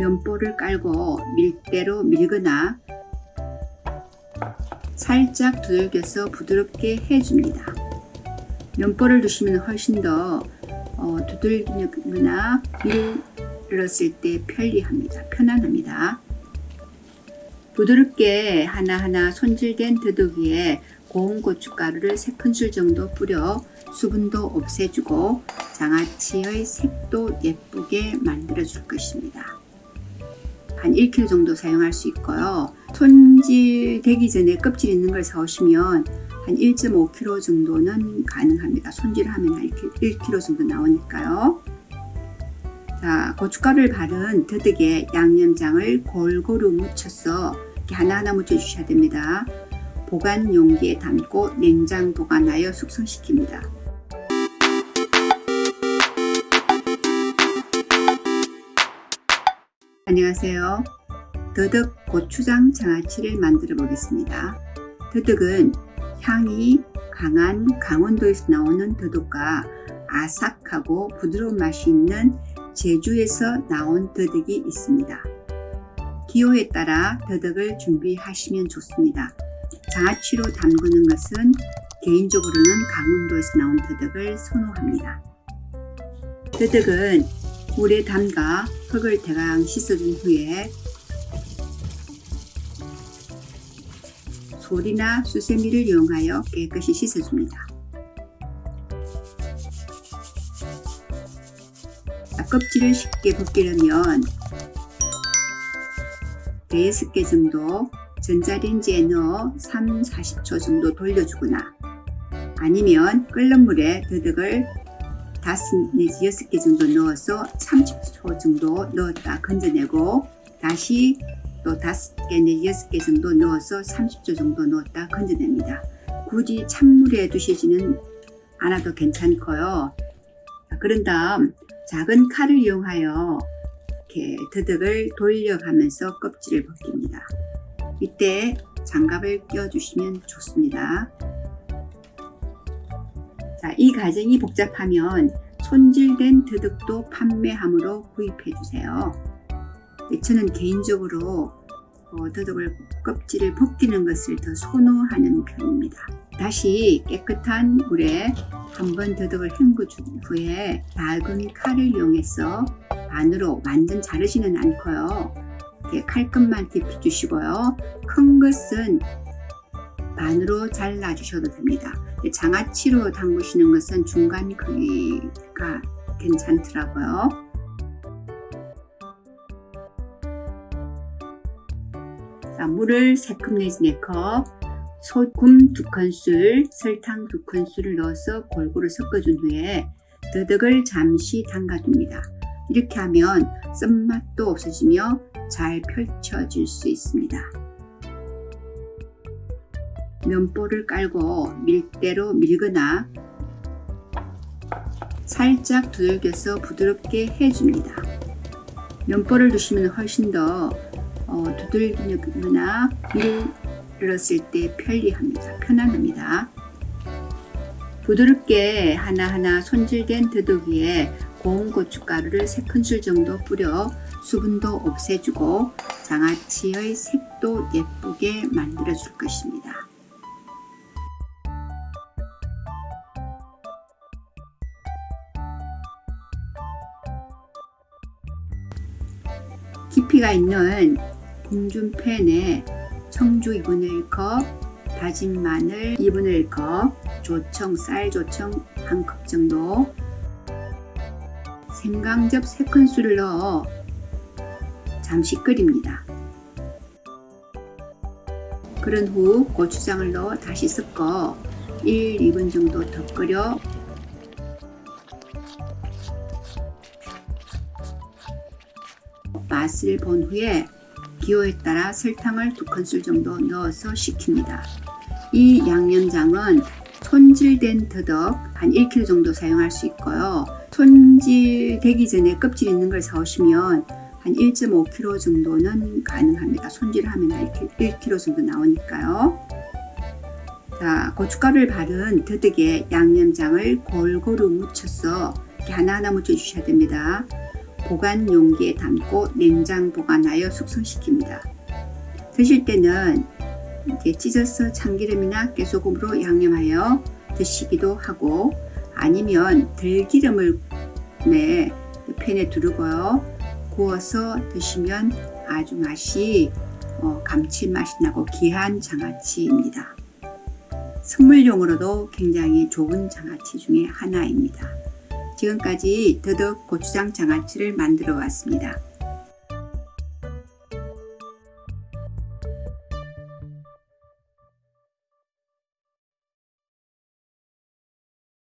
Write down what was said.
면보를 깔고 밀대로 밀거나 살짝 두들겨서 부드럽게 해줍니다. 면보를 두시면 훨씬 더 어, 두들기거나 밀었을 때 편리합니다. 편안합니다. 부드럽게 하나하나 손질된 더덕이에 고운 고춧가루를 3큰술 정도 뿌려 수분도 없애주고 장아찌의 색도 예쁘게 만들어 줄 것입니다. 한 1kg 정도 사용할 수 있고요. 손질 되기 전에 껍질 있는 걸 사오시면 한 1.5kg 정도는 가능합니다. 손질하면 한 1kg 정도 나오니까요. 자, 고춧가루를 바른 더덕에 양념장을 골고루 묻혀서 이렇게 하나하나 묻혀주셔야 됩니다. 보관 용기에 담고 냉장 보관하여 숙성시킵니다. 안녕하세요. 더덕 고추장 장아찌를 만들어 보겠습니다. 더덕은 향이 강한 강원도에서 나오는 더덕과 아삭하고 부드러운 맛이 있는 제주에서 나온 더덕이 있습니다. 기호에 따라 더덕을 준비하시면 좋습니다. 장아찌로 담그는 것은 개인적으로는 강원도에서 나온 더덕을 선호합니다. 더덕은 물에 담가 흙을 대강 씻어준 후에 솔이나 수세미를 이용하여 깨끗이 씻어줍니다. 껍질을 쉽게 벗기려면 6개 정도 전자레인지에 넣어 3, 40초 정도 돌려주거나 아니면 끓는 물에 더덕을 5 내지 6개 정도 넣어서 30초 정도 넣었다 건져내고 다시 또 5개 내지 6개 정도 넣어서 30초 정도 넣었다 건져냅니다. 굳이 찬물에 두시지는 않아도 괜찮고요. 그런 다음 작은 칼을 이용하여 이렇게 더덕을 돌려가면서 껍질을 벗깁니다. 이때 장갑을 끼워주시면 좋습니다. 자, 이 과정이 복잡하면 손질된 더덕도 판매함으로 구입해 주세요. 저는 개인적으로 어, 더덕을 껍질을 벗기는 것을 더 선호하는 편입니다. 다시 깨끗한 물에 한 번 더덕을 헹궈준 후에 낡은 칼을 이용해서 반으로 완전 자르지는 않고요. 이렇게 칼끝만 깊이 주시고요. 큰 것은 반으로 잘라 주셔도 됩니다. 장아찌로 담그시는 것은 중간 크기가 괜찮더라고요. 자, 물을 3컵 내지 4컵, 소금 2큰술, 설탕 2큰술을 넣어서 골고루 섞어준 후에 더덕을 잠시 담가줍니다. 이렇게 하면 쓴맛도 없어지며 잘 펼쳐질 수 있습니다. 면보를 깔고 밀대로 밀거나 살짝 두들겨서 부드럽게 해줍니다. 면보를 두시면 훨씬 더 어, 두들기거나 밀었을 때 편리합니다. 편안합니다. 부드럽게 하나하나 손질된 더덕이에 고운 고춧가루를 3큰술 정도 뿌려 수분도 없애주고 장아찌의 색도 예쁘게 만들어 줄 것입니다. 깊이가 있는 궁중팬에 청주 2분의 1컵, 다진 마늘 2분의 1컵, 조청, 쌀 조청 1컵 정도, 생강즙 3큰술을 넣어 잠시 끓입니다. 그런 후 고추장을 넣어 다시 섞어 1, 2분 정도 더 끓여 맛을 본 후에 기호에 따라 설탕을 2큰술 정도 넣어서 식힙니다. 이 양념장은 손질된 더덕 한 1kg 정도 사용할 수 있고요. 손질되기 전에 껍질 있는 걸 사오시면 한 1.5kg 정도는 가능합니다. 손질하면 한 1kg 정도 나오니까요. 자, 고춧가루를 바른 더덕에 양념장을 골고루 묻혀서 이렇게 하나하나 묻혀 주셔야 됩니다. 보관 용기에 담고 냉장 보관하여 숙성시킵니다. 드실 때는 이제 찢어서 참기름이나 깨소금으로 양념하여 드시기도 하고 아니면 들기름을 네, 팬에 두르고요 구워서 드시면 아주 맛이 어, 감칠맛이 나고 귀한 장아찌입니다. 선물용으로도 굉장히 좋은 장아찌 중에 하나입니다. 지금까지 더덕 고추장 장아찌를 만들어 왔습니다.